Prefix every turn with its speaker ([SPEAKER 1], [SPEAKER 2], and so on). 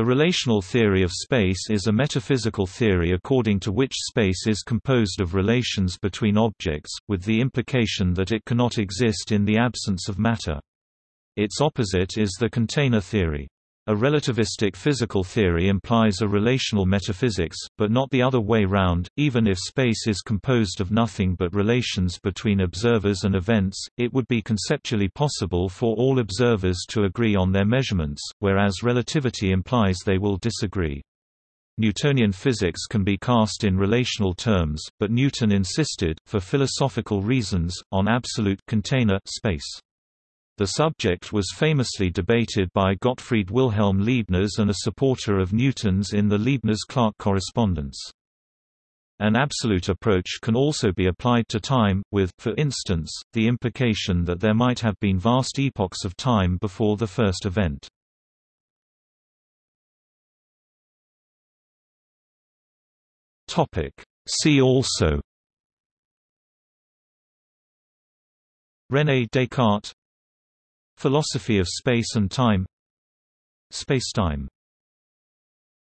[SPEAKER 1] The relational theory of space is a metaphysical theory according to which space is composed of relations between objects, with the implication that it cannot exist in the absence of matter. Its opposite is the container theory. A relativistic physical theory implies a relational metaphysics, but not the other way round. Even if space is composed of nothing but relations between observers and events, it would be conceptually possible for all observers to agree on their measurements, whereas relativity implies they will disagree. Newtonian physics can be cast in relational terms, but Newton insisted, for philosophical reasons, on absolute container space. The subject was famously debated by Gottfried Wilhelm Leibniz and a supporter of Newton's in the Leibniz-Clarke correspondence. An absolute approach can also be applied to time, with, for instance, the implication that there might have been vast epochs of time before the first event. See also René Descartes Philosophy of space and time. Spacetime